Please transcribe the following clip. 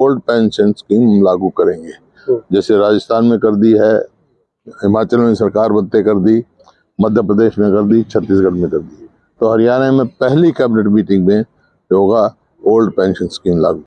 Old pension scheme लागू करेंगे। हम्म। जैसे राजस्थान में कर दी है हिमाचल में सरकार बदते कर दी मध्य प्रदेश में कर दी छत्तीसगढ़ में कर दी। तो हरियाणा में पहली कैबिनेट मीटिंग में होगा ओल्ड पेंशन स्कीम लागू।